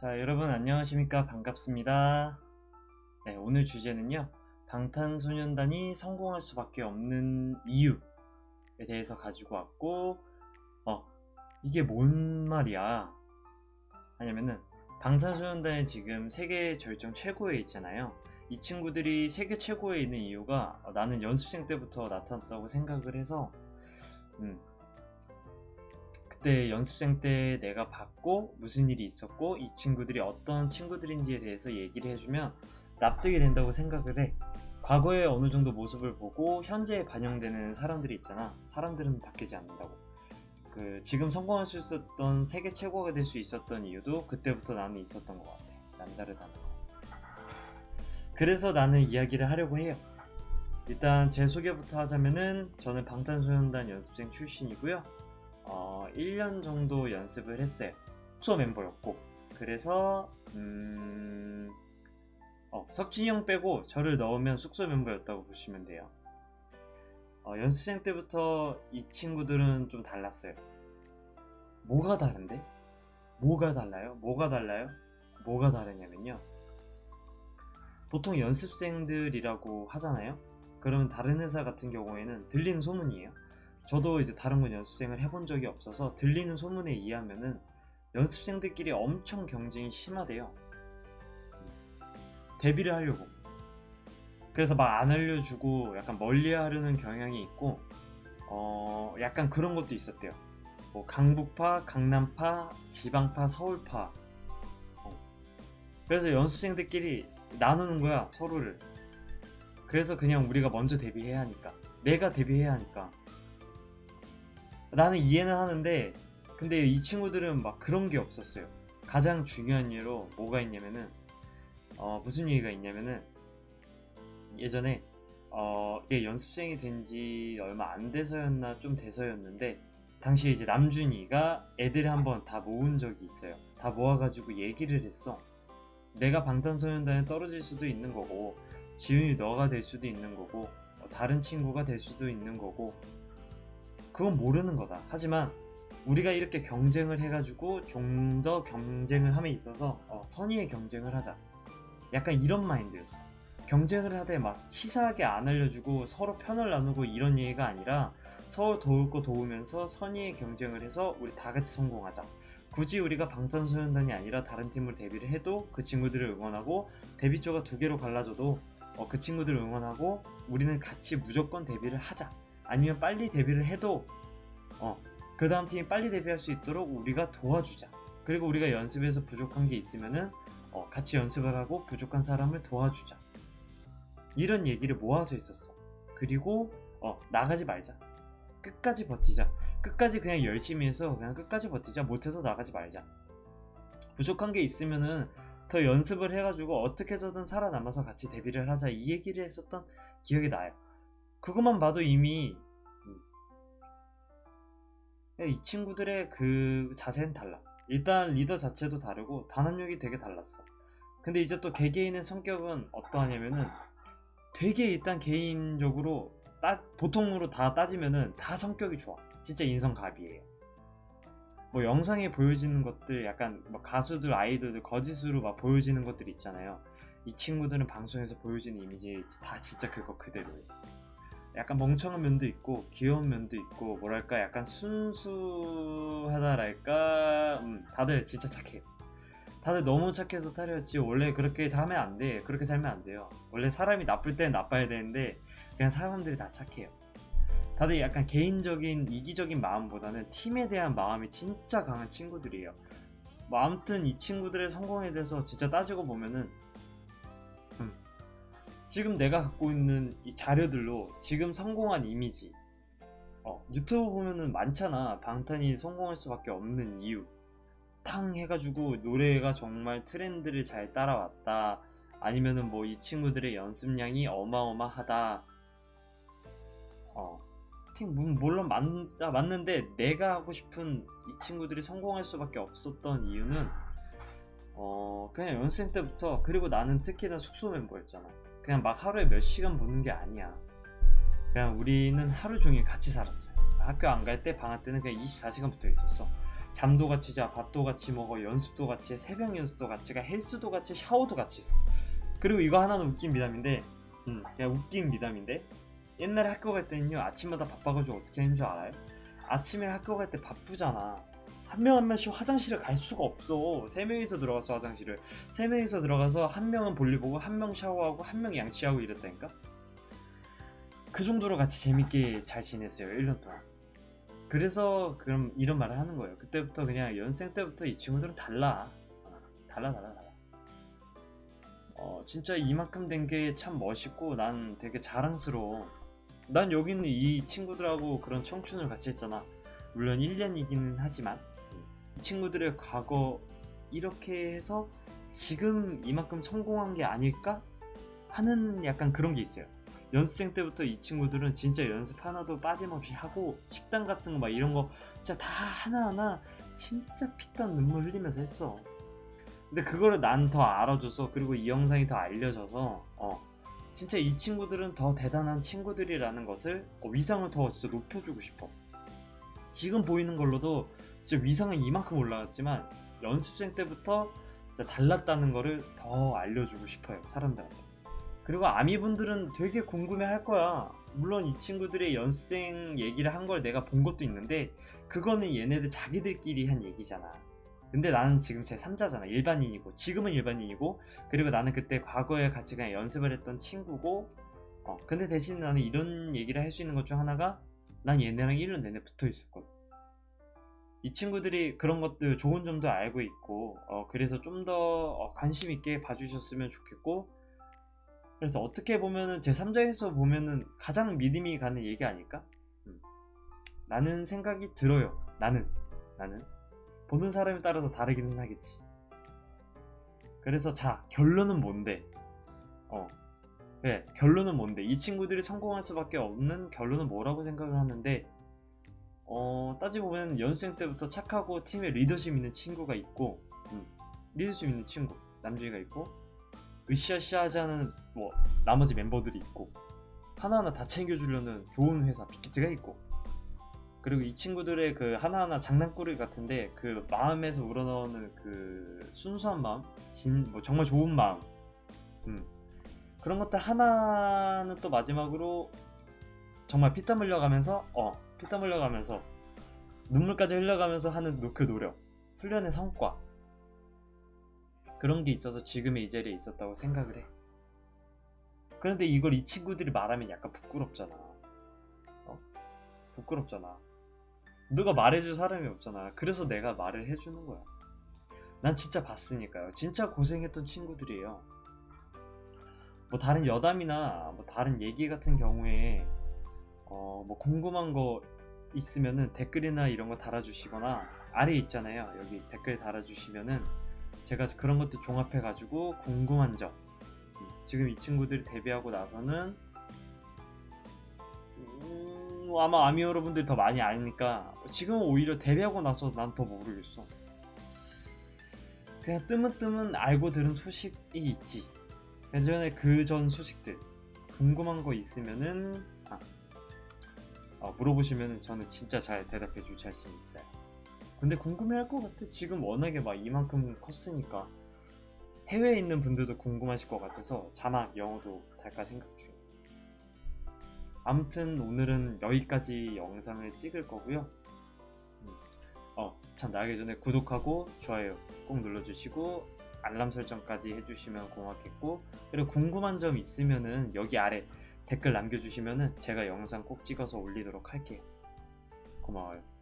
자, 여러분 안녕하십니까? 반갑습니다. 네, 오늘 주제는요. 방탄소년단이 성공할 수밖에 없는 이유에 대해서 가지고 왔고, 어, 이게 뭔 말이야? 하냐면은, 방탄소년단이 지금 세계 절정 최고에 있잖아요. 이 친구들이 세계 최고에 있는 이유가 어, 나는 연습생 때부터 나타났다고 생각을 해서, 음, 그때 연습생 때 내가 봤고 무슨 일이 있었고 이 친구들이 어떤 친구들인지에 대해서 얘기를 해주면 납득이 된다고 생각을 해. 과거의 어느 정도 모습을 보고 현재에 반영되는 사람들이 있잖아. 사람들은 바뀌지 않는다고. 그 지금 성공할 수 있었던 세계 최고가 될 수 있었던 이유도 그때부터 나는 있었던 것 같아. 남다르다는 거. 그래서 나는 이야기를 하려고 해요. 일단 제 소개부터 하자면은 저는 방탄소년단 연습생 출신이고요. 어, 1년 정도 연습을 했어요. 숙소 멤버였고. 그래서, 음, 어, 석진이 형 빼고 저를 넣으면 숙소 멤버였다고 보시면 돼요. 어, 연습생 때부터 이 친구들은 좀 달랐어요. 뭐가 다른데? 뭐가 달라요? 뭐가 달라요? 뭐가 다르냐면요. 보통 연습생들이라고 하잖아요? 그러면 다른 회사 같은 경우에는 들리는 소문이에요. 저도 이제 다른 건 연습생을 해본 적이 없어서 들리는 소문에 의하면은 연습생들끼리 엄청 경쟁이 심하대요. 데뷔를 하려고. 그래서 막 안 알려주고 약간 멀리 하려는 경향이 있고, 어, 약간 그런 것도 있었대요. 뭐 강북파, 강남파, 지방파, 서울파. 어. 그래서 연습생들끼리 나누는 거야, 서로를. 그래서 그냥 우리가 먼저 데뷔해야 하니까. 내가 데뷔해야 하니까. 나는 이해는 하는데 근데 이 친구들은 막 그런 게 없었어요. 가장 중요한 예로 뭐가 있냐면은 어, 무슨 얘기가 있냐면은 예전에 어, 이게 연습생이 된 지 얼마 안 돼서였나 좀 돼서였는데 당시에 이제 남준이가 애들을 한번 다 모은 적이 있어요. 다 모아가지고 얘기를 했어. 내가 방탄소년단에 떨어질 수도 있는 거고 지훈이 너가 될 수도 있는 거고 어, 다른 친구가 될 수도 있는 거고 그건 모르는 거다. 하지만 우리가 이렇게 경쟁을 해가지고 좀 더 경쟁을 함에 있어서 어, 선의의 경쟁을 하자. 약간 이런 마인드였어. 경쟁을 하되 막 치사하게 안 알려주고 서로 편을 나누고 이런 얘기가 아니라 서로 도울 거 도우면서 선의의 경쟁을 해서 우리 다 같이 성공하자. 굳이 우리가 방탄소년단이 아니라 다른 팀으로 데뷔를 해도 그 친구들을 응원하고 데뷔 조가 두 개로 갈라져도 어, 그 친구들을 응원하고 우리는 같이 무조건 데뷔를 하자. 아니면 빨리 데뷔를 해도 어, 그 다음 팀이 빨리 데뷔할 수 있도록 우리가 도와주자. 그리고 우리가 연습에서 부족한 게 있으면은 어, 같이 연습을 하고 부족한 사람을 도와주자. 이런 얘기를 모아서 있었어. 그리고 어, 나가지 말자. 끝까지 버티자. 끝까지 그냥 열심히 해서 그냥 끝까지 버티자. 못해서 나가지 말자. 부족한 게 있으면은 더 연습을 해가지고 어떻게 해서든 살아남아서 같이 데뷔를 하자. 이 얘기를 했었던 기억이 나요. 그것만 봐도 이미 이 친구들의 그 자세는 달라. 일단 리더 자체도 다르고 단합력이 되게 달랐어. 근데 이제 또 개개인의 성격은 어떠하냐면은 되게 일단 개인적으로 따, 보통으로 다 따지면은 다 성격이 좋아. 진짜 인성갑이에요. 뭐 영상에 보여지는 것들 약간 뭐 가수들 아이돌들 거짓으로 막 보여지는 것들 있잖아요. 이 친구들은 방송에서 보여지는 이미지 다 진짜 그거 그대로예요. 약간 멍청한 면도 있고 귀여운 면도 있고 뭐랄까 약간 순수하다랄까? 음, 다들 진짜 착해요. 다들 너무 착해서 탈이었지 원래 그렇게 하면 안돼. 그렇게 살면 안 돼요. 원래 사람이 나쁠 땐 나빠야 되는데 그냥 사람들이 다 착해요. 다들 약간 개인적인 이기적인 마음보다는 팀에 대한 마음이 진짜 강한 친구들이에요. 뭐 아무튼 이 친구들의 성공에 대해서 진짜 따지고 보면은 지금 내가 갖고 있는 이 자료들로 지금 성공한 이미지. 어, 유튜브 보면은 많잖아. 방탄이 성공할 수밖에 없는 이유. 탕 해가지고 노래가 정말 트렌드를 잘 따라왔다. 아니면은 뭐 이 친구들의 연습량이 어마어마하다. 어, 팀 물론 맞, 아, 맞는데 내가 하고 싶은 이 친구들이 성공할 수밖에 없었던 이유는 어, 그냥 연습생 때부터 그리고 나는 특히나 숙소 멤버였잖아 그냥 막 하루에 몇 시간 보는 게 아니야. 그냥 우리는 하루 종일 같이 살았어요. 학교 안 갈 때 방학 때는 그냥 24시간 붙어 있었어. 잠도 같이 자, 밥도 같이 먹어, 연습도 같이 해, 새벽 연습도 같이 가, 헬스도 같이, 해, 샤워도 같이 했어. 그리고 이거 하나는 웃긴 미담인데, 음, 그냥 웃긴 미담인데, 옛날에 학교 갈 때는요, 아침마다 바빠가지고 어떻게 하는 줄 알아요? 아침에 학교 갈 때 바쁘잖아. 한명한 명씩 화장실을 갈 수가 없어. 세 명이서 들어가서 화장실을. 세 명이서 들어가서 한 명은 볼일 보고, 한 명 샤워하고, 한 명 양치하고 이랬다니까? 그 정도로 같이 재밌게 잘 지냈어요. 1년 동안. 그래서 그럼 이런 말을 하는 거예요. 그때부터 그냥 연생 때부터 이 친구들은 달라. 어, 달라 달라 달라. 어 진짜 이만큼 된 게 참 멋있고 난 되게 자랑스러워. 난 여기 있는 이 친구들하고 그런 청춘을 같이 했잖아. 물론 1년이기는 하지만 이 친구들의 과거 이렇게 해서 지금 이만큼 성공한 게 아닐까 하는 약간 그런 게 있어요. 연습생 때부터 이 친구들은 진짜 연습 하나도 빠짐없이 하고 식당 같은 거 막 이런 거 진짜 다 하나하나 진짜 피땀 눈물 흘리면서 했어. 근데 그거를 난 더 알아줘서 그리고 이 영상이 더 알려져서 어 진짜 이 친구들은 더 대단한 친구들이라는 것을 어, 위상을 더 진짜 높여주고 싶어. 지금 보이는 걸로도 진짜 위상은 이만큼 올라갔지만 연습생 때부터 진짜 달랐다는 거를 더 알려주고 싶어요 사람들한테. 그리고 아미분들은 되게 궁금해 할 거야. 물론 이 친구들의 연습생 얘기를 한 걸 내가 본 것도 있는데, 그거는 얘네들 자기들끼리 한 얘기잖아. 근데 나는 지금 제 3자잖아. 일반인이고, 지금은 일반인이고, 그리고 나는 그때 과거에 같이 그냥 연습을 했던 친구고, 어, 근데 대신 나는 이런 얘기를 할 수 있는 것 중 하나가, 난 얘네랑 1년 내내 붙어 있었거든. 이 친구들이 그런 것들 좋은 점도 알고 있고, 어, 그래서 좀더 관심 있게 봐주셨으면 좋겠고, 그래서 어떻게 보면은 제 3자에서 보면은 가장 믿음이 가는 얘기 아닐까? 음. 나는 생각이 들어요. 나는 나는 보는 사람에 따라서 다르기는 하겠지. 그래서 자 결론은 뭔데? 어 그래 결론은 뭔데? 이 친구들이 성공할 수밖에 없는 결론은 뭐라고 생각을 하는데 어 따지고 보면 연습생 때부터 착하고 팀에 리더십 있는 친구가 있고 음, 리더십 있는 친구 남준이가 있고 으쌰으쌰 않은 뭐 나머지 멤버들이 있고 하나하나 다 챙겨주려는 좋은 회사 빅히트가 있고 그리고 이 친구들의 그 하나하나 장난꾸러기 같은데 그 마음에서 우러나오는 그 순수한 마음 진, 뭐 정말 좋은 마음 음. 그런 것들 하나는 또 마지막으로 정말 피땀 흘려가면서 어 피땀 흘려가면서 눈물까지 흘려가면서 하는 그 노력 훈련의 성과 그런 게 있어서 지금의 이 자리에 있었다고 생각을 해. 그런데 이걸 이 친구들이 말하면 약간 부끄럽잖아. 어? 부끄럽잖아. 누가 말해줄 사람이 없잖아. 그래서 내가 말을 해주는 거야. 난 진짜 봤으니까요. 진짜 고생했던 친구들이에요. 뭐 다른 여담이나 뭐 다른 얘기 같은 경우에 어 뭐 궁금한 거 있으면은 댓글이나 이런 거 달아주시거나 아래 있잖아요. 여기 댓글 달아주시면은 제가 그런 것도 종합해 가지고 궁금한 점 지금 이 친구들이 데뷔하고 나서는 음, 아마 아미 여러분들이 더 많이 아니까 지금은 오히려 데뷔하고 나서 난 더 모르겠어 그냥 뜨문뜨문 알고 들은 소식이 있지 예전에 그 전 소식들 궁금한 거 있으면은 아, 어, 물어보시면 저는 진짜 잘 대답해 줄 자신 있어요 근데 궁금해할 것 같아. 지금 워낙에 막 이만큼 컸으니까 해외에 있는 분들도 궁금하실 것 같아서 자막 영어도 달까 생각 중이에요. 아무튼 오늘은 여기까지 영상을 찍을 거고요. 음. 어, 참 나가기 전에 구독하고 좋아요 꼭 눌러주시고 알람 설정까지 해주시면 고맙겠고 그리고 궁금한 점 있으면은 여기 아래 댓글 남겨주시면은 제가 영상 꼭 찍어서 올리도록 할게요. 고마워요.